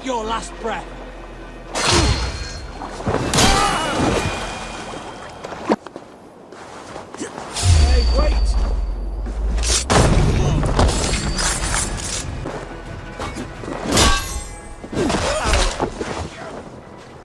take your last breath. Hey, wait!